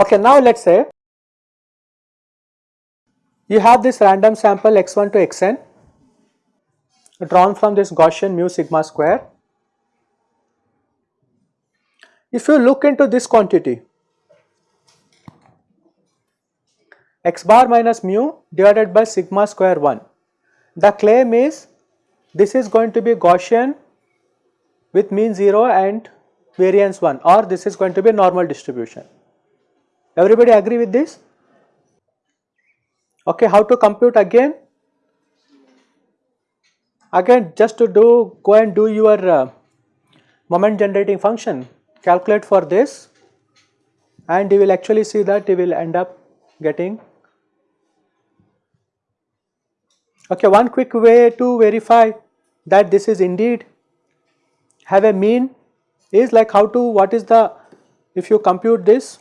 Okay, now let us say you have this random sample x1 to xn drawn from this Gaussian mu sigma square. If you look into this quantity x bar minus mu divided by sigma square 1, the claim is this is going to be Gaussian with mean 0 and variance 1 or this is going to be normal distribution. Everybody agree with this? Okay, how to compute again? Again just to do go and do your uh, moment generating function calculate for this and you will actually see that you will end up getting okay one quick way to verify that this is indeed have a mean is like how to what is the if you compute this.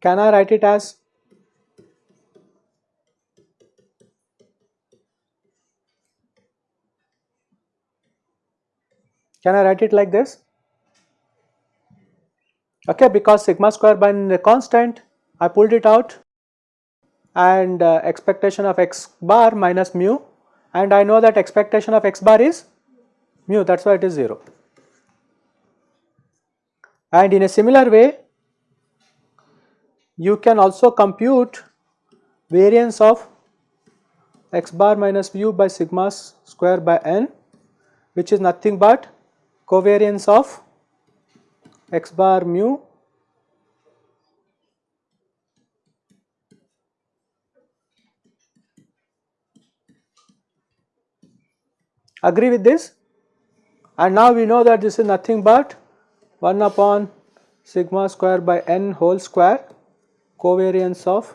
Can I write it as Can I write it like this? Okay, because sigma square by a constant, I pulled it out and uh, expectation of x bar minus mu and I know that expectation of x bar is mu that is why it is 0. And in a similar way you can also compute variance of x bar minus mu by sigma square by n which is nothing but covariance of x bar mu agree with this and now we know that this is nothing but 1 upon sigma square by n whole square covariance of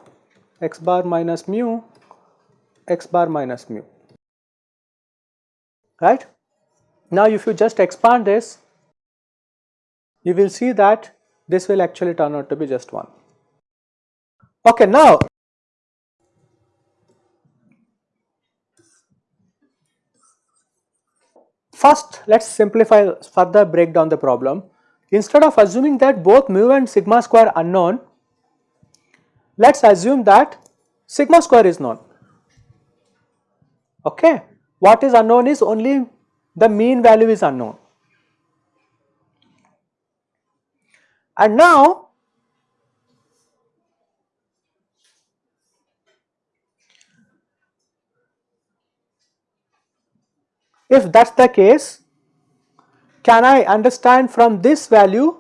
x bar minus mu x bar minus mu right. Now if you just expand this you will see that this will actually turn out to be just 1. Okay now first let us simplify further break down the problem instead of assuming that both mu and sigma square unknown let us assume that sigma square is known. Okay. What is unknown is only the mean value is unknown. And now if that is the case can I understand from this value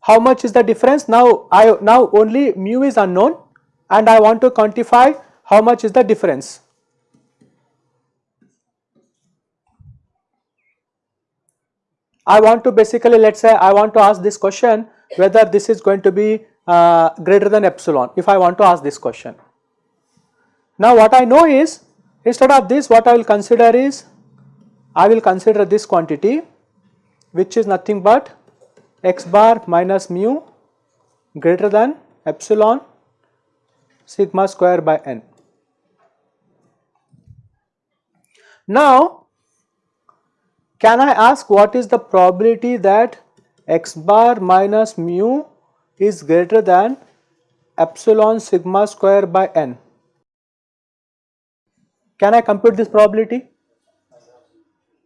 how much is the difference now I now only mu is unknown and I want to quantify how much is the difference. I want to basically let us say I want to ask this question whether this is going to be uh, greater than epsilon if I want to ask this question. Now what I know is instead of this what I will consider is I will consider this quantity which is nothing but x bar minus mu greater than epsilon sigma square by n. Now, can I ask what is the probability that x bar minus mu is greater than epsilon sigma square by n? Can I compute this probability?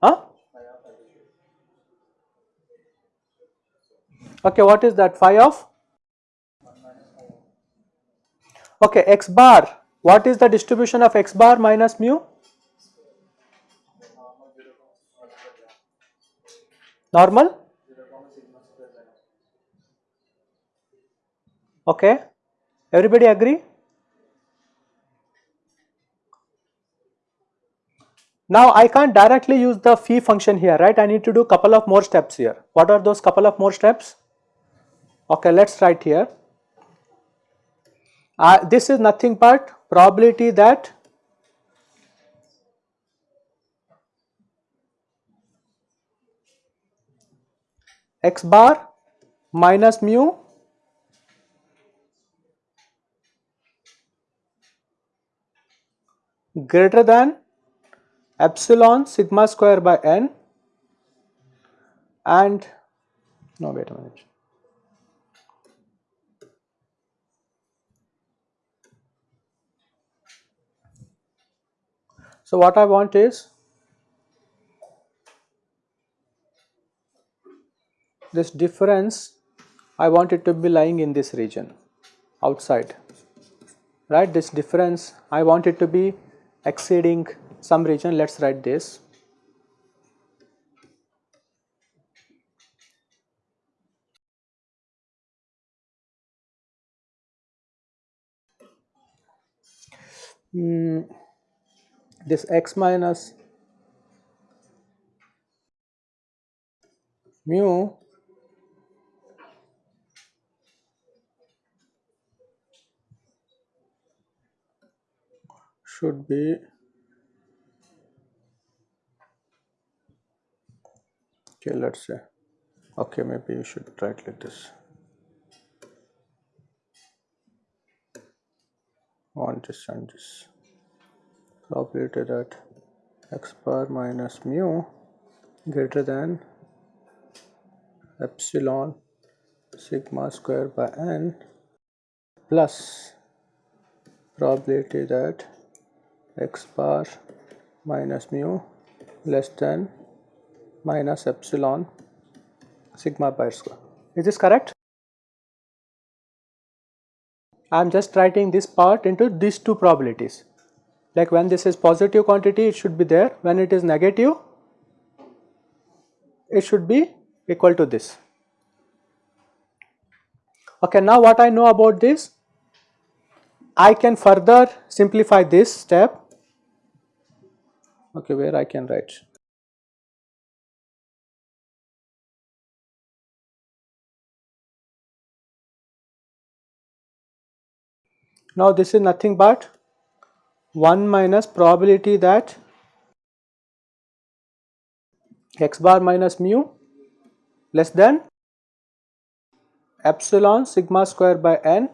Huh? Okay, what is that phi of? Okay, x bar. What is the distribution of x bar minus mu? Normal? Okay, everybody agree? Now I can't directly use the phi function here, right? I need to do couple of more steps here. What are those couple of more steps? Okay, let us write here. Uh, this is nothing but probability that x bar minus mu greater than epsilon sigma square by n and no wait a minute. So what I want is this difference I want it to be lying in this region outside. Right? This difference I want it to be exceeding some region. Let us write this. Mm, this x minus mu should be okay let us say okay maybe you should write like this. Want this and this. Probability that. X bar minus mu greater than epsilon sigma square by n plus probability that x bar minus mu less than minus epsilon sigma pi square. Is this correct? I am just writing this part into these two probabilities. Like when this is positive quantity it should be there, when it is negative it should be equal to this. Okay, now what I know about this? I can further simplify this step okay where I can write? Now this is nothing but 1 minus probability that x bar minus mu less than epsilon sigma square by n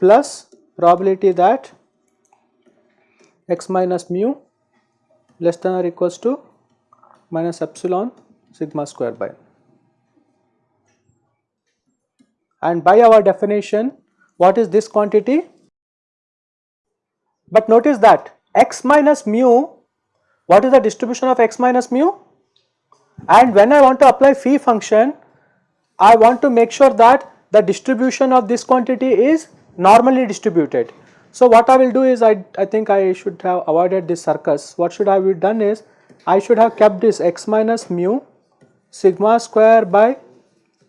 plus probability that x minus mu less than or equals to minus epsilon sigma square by. And by our definition what is this quantity? But notice that x minus mu what is the distribution of x minus mu? And when I want to apply phi function I want to make sure that the distribution of this quantity is normally distributed so what I will do is I, I think I should have avoided this circus. What should I have done is I should have kept this x minus mu sigma square by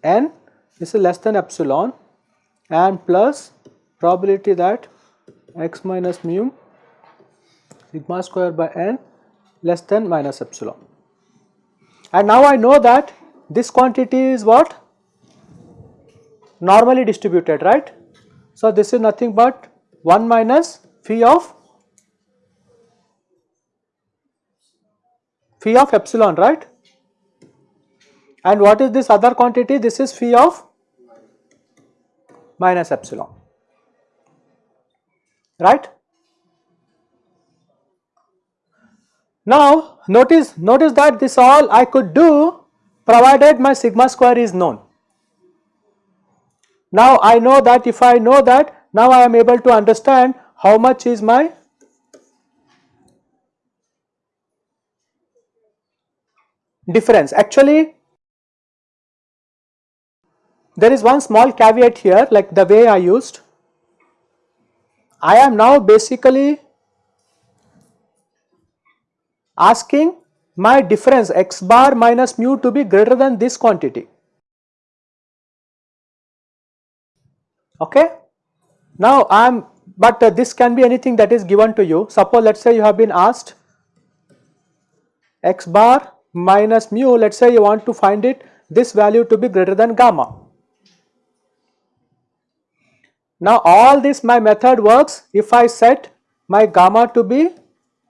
n this is less than epsilon and plus probability that x minus mu sigma square by n less than minus epsilon. And now I know that this quantity is what? Normally distributed, right? So this is nothing but 1 minus phi of phi of epsilon right? And what is this other quantity? This is phi of minus epsilon right? Now notice notice that this all I could do provided my sigma square is known. Now I know that if I know that now I am able to understand how much is my difference. Actually, there is one small caveat here like the way I used. I am now basically asking my difference x bar minus mu to be greater than this quantity. Okay. Now I am but uh, this can be anything that is given to you. Suppose let us say you have been asked x bar minus mu. Let us say you want to find it this value to be greater than gamma. Now all this my method works if I set my gamma to be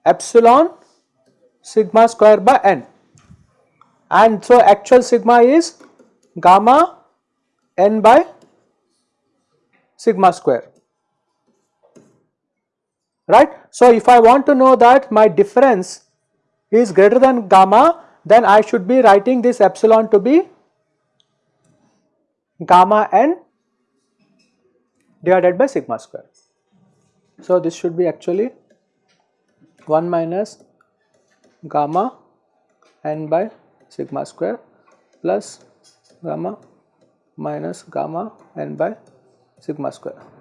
epsilon sigma square by n. And so actual sigma is gamma n by sigma square right. So if I want to know that my difference is greater than gamma then I should be writing this epsilon to be gamma n divided by sigma square. So this should be actually 1 minus gamma n by sigma square plus gamma minus gamma n by sigma square.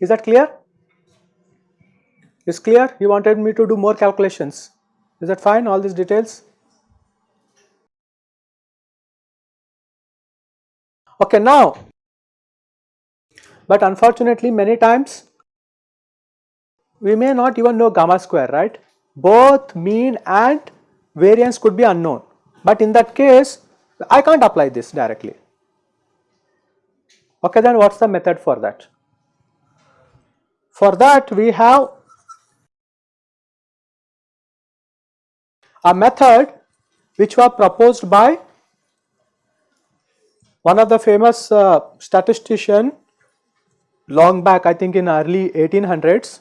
Is that clear? Is clear? You wanted me to do more calculations. Is that fine all these details? Okay now but unfortunately many times we may not even know gamma square right both mean and variance could be unknown but in that case I can't apply this directly okay then what is the method for that for that we have a method which was proposed by one of the famous uh, statistician long back I think in early 1800s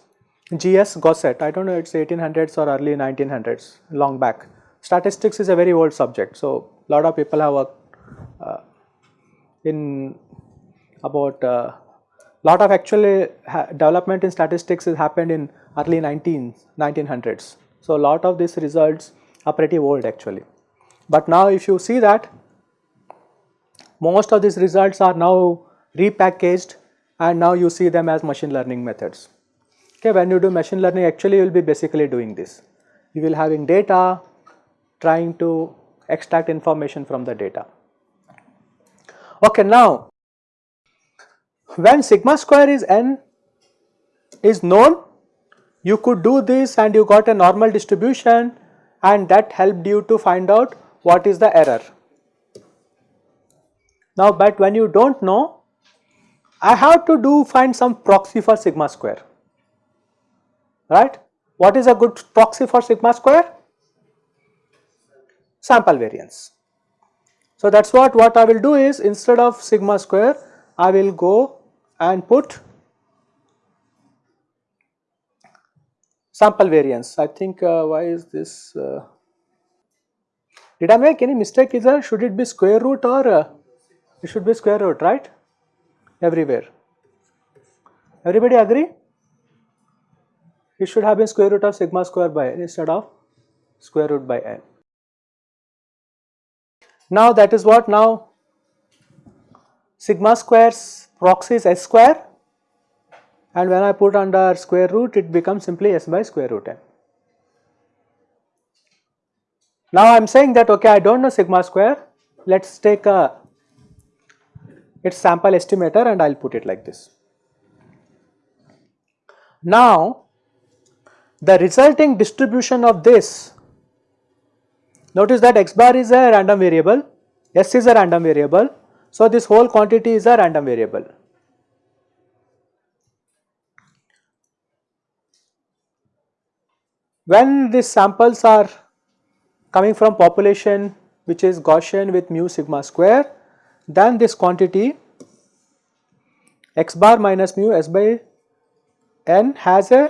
G.S. Gosset I do not know it is 1800s or early 1900s long back. Statistics is a very old subject so lot of people have worked uh, in about uh, lot of actually development in statistics has happened in early 19 1900s. So a lot of these results are pretty old actually. But now if you see that most of these results are now repackaged and now you see them as machine learning methods. Okay, when you do machine learning actually you will be basically doing this. You will having data trying to extract information from the data. Okay, now when sigma square is n is known you could do this and you got a normal distribution and that helped you to find out what is the error. Now but when you do not know I have to do find some proxy for sigma square, right. What is a good proxy for sigma square? Sample variance. So that is what, what I will do is instead of sigma square, I will go and put sample variance. I think uh, why is this, uh, did I make any mistake either? Should it be square root or uh, it should be square root, right? everywhere. Everybody agree? It should have been square root of sigma square by n instead of square root by n. Now that is what now sigma square's proxy is s square and when I put under square root it becomes simply s by square root n. Now I am saying that okay I do not know sigma square let us take a its sample estimator and I will put it like this. Now the resulting distribution of this, notice that x bar is a random variable, s is a random variable, so this whole quantity is a random variable. When these samples are coming from population which is Gaussian with mu sigma square, then this quantity x bar minus mu s by n has a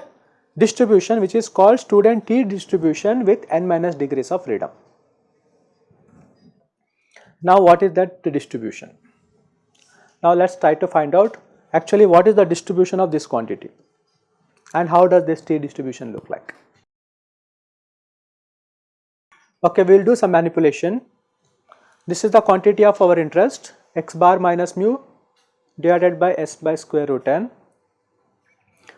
distribution which is called student t distribution with n minus degrees of freedom. Now what is that distribution? Now let us try to find out actually what is the distribution of this quantity and how does this t distribution look like. Okay, we will do some manipulation this is the quantity of our interest x bar minus mu divided by s by square root n.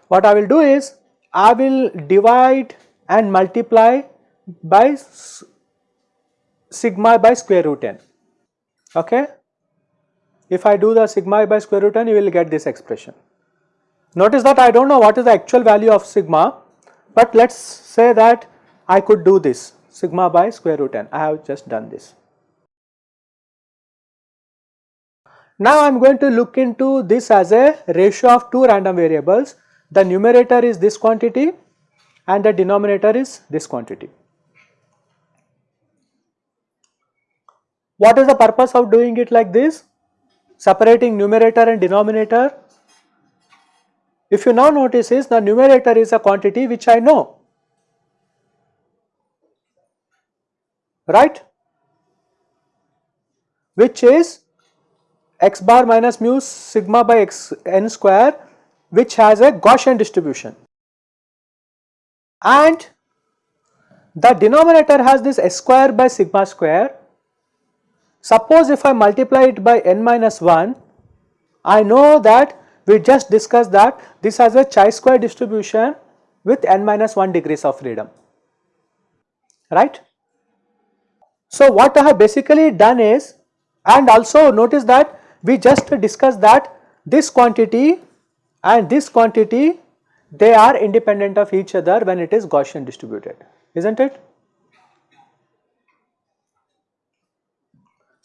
What I will do is I will divide and multiply by sigma by square root n. Okay? If I do the sigma by square root n, you will get this expression. Notice that I do not know what is the actual value of sigma, but let us say that I could do this sigma by square root n. I have just done this. Now I am going to look into this as a ratio of two random variables. The numerator is this quantity and the denominator is this quantity. What is the purpose of doing it like this? Separating numerator and denominator. If you now notice is the numerator is a quantity which I know, right, which is x bar minus mu sigma by x n square which has a Gaussian distribution and the denominator has this s square by sigma square. Suppose if I multiply it by n minus 1, I know that we just discussed that this has a chi-square distribution with n minus 1 degrees of freedom, right. So what I have basically done is and also notice that we just discussed that this quantity and this quantity they are independent of each other when it is Gaussian distributed, isn't it?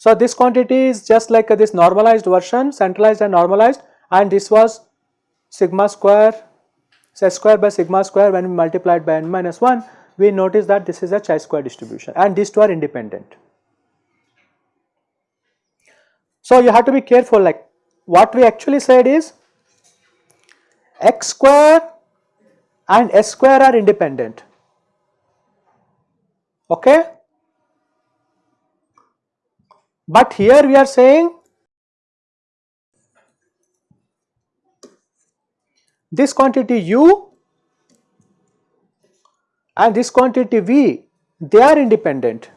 So this quantity is just like this normalized version, centralized and normalized and this was sigma square, s square by sigma square when we multiplied by n minus 1, we notice that this is a chi-square distribution and these two are independent. So you have to be careful like what we actually said is x square and s square are independent. Okay? But here we are saying this quantity u and this quantity v they are independent.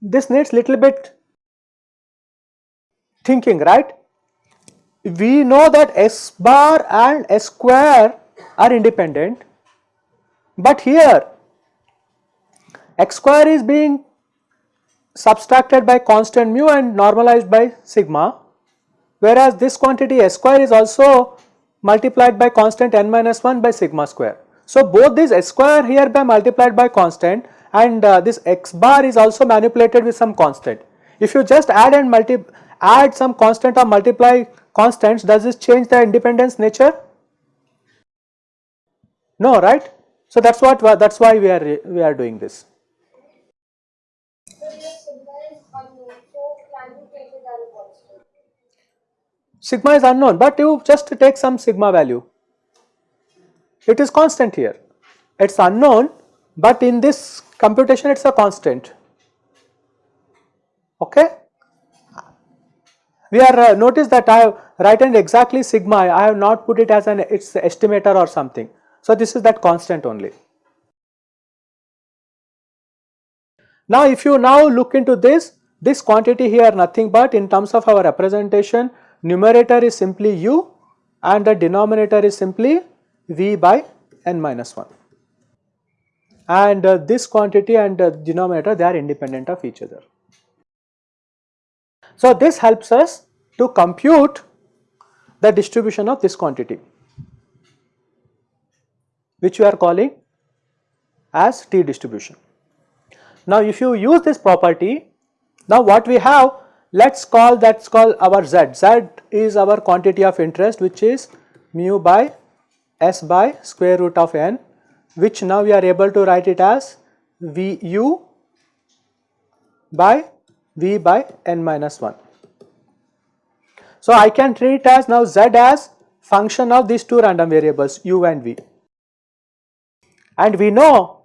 This needs little bit thinking right. We know that s bar and s square are independent but here x square is being subtracted by constant mu and normalized by sigma whereas this quantity s square is also multiplied by constant n minus 1 by sigma square. So both these s square here by multiplied by constant and uh, this x bar is also manipulated with some constant. If you just add and multi add some constant or multiply constants does this change the independence nature? No right. So that is what that is why we are we are doing this. Sigma is unknown, but you just take some sigma value. It is constant here. It is unknown, but in this computation it is a constant. Okay. We are uh, notice that I have written exactly sigma. I have not put it as an its estimator or something. So this is that constant only. Now if you now look into this, this quantity here nothing but in terms of our representation numerator is simply u and the denominator is simply v by n minus 1 and uh, this quantity and uh, denominator they are independent of each other. So this helps us to compute the distribution of this quantity which we are calling as t distribution. Now if you use this property now what we have let us call that is called our z. z is our quantity of interest which is mu by s by square root of n which now we are able to write it as vu by v by n minus 1. So I can treat as now z as function of these two random variables u and v and we know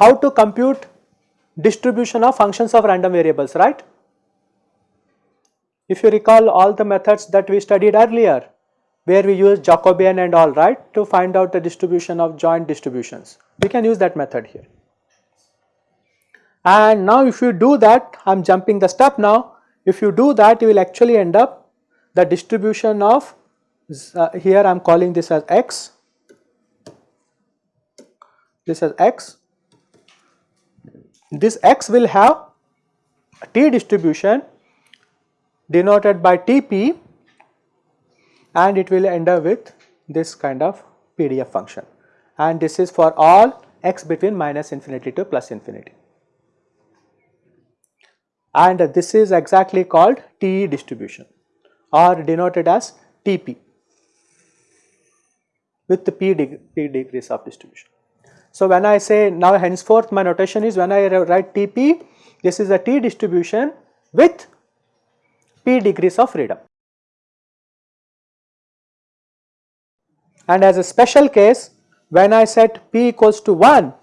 how to compute distribution of functions of random variables right. If you recall all the methods that we studied earlier where we use Jacobian and all right to find out the distribution of joint distributions. We can use that method here. And now if you do that, I am jumping the step now, if you do that you will actually end up the distribution of uh, here I am calling this as x, this as x, this x will have t distribution denoted by Tp and it will end up with this kind of PDF function and this is for all x between minus infinity to plus infinity. and this is exactly called t distribution or denoted as TP with the P, deg P degrees of distribution. So, when I say now henceforth my notation is when I write TP this is a T distribution with P degrees of freedom. And as a special case when I set P equals to 1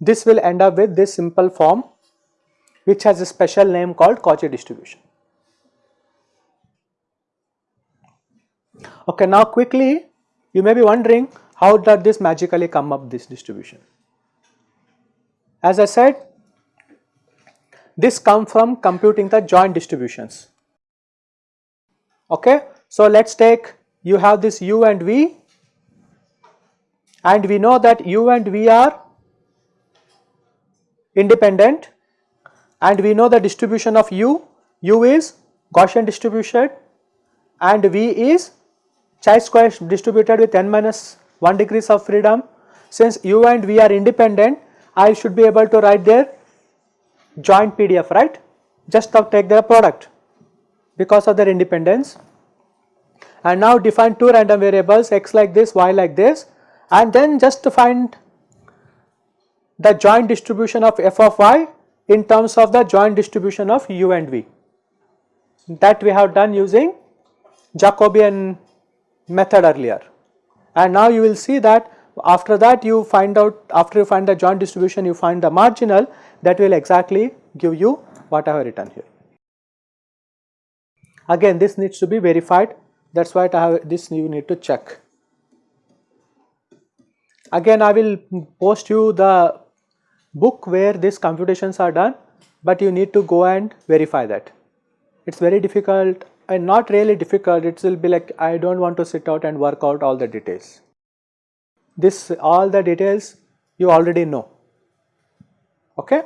this will end up with this simple form which has a special name called Cauchy distribution. Okay, now quickly you may be wondering how does this magically come up this distribution. As I said this come from computing the joint distributions. Okay, so let us take you have this u and v and we know that u and v are independent and we know the distribution of u, u is Gaussian distribution and v is chi-square distributed with n minus 1 degrees of freedom. Since u and v are independent, I should be able to write their joint PDF, right? Just take their product because of their independence. And now define two random variables x like this, y like this and then just to find the joint distribution of f of y in terms of the joint distribution of u and v. That we have done using Jacobian method earlier. And now you will see that after that you find out after you find the joint distribution you find the marginal that will exactly give you what I have written here. Again this needs to be verified that is why I have this you need to check. Again I will post you the book where these computations are done but you need to go and verify that. It is very difficult and not really difficult it will be like I do not want to sit out and work out all the details. This all the details you already know okay.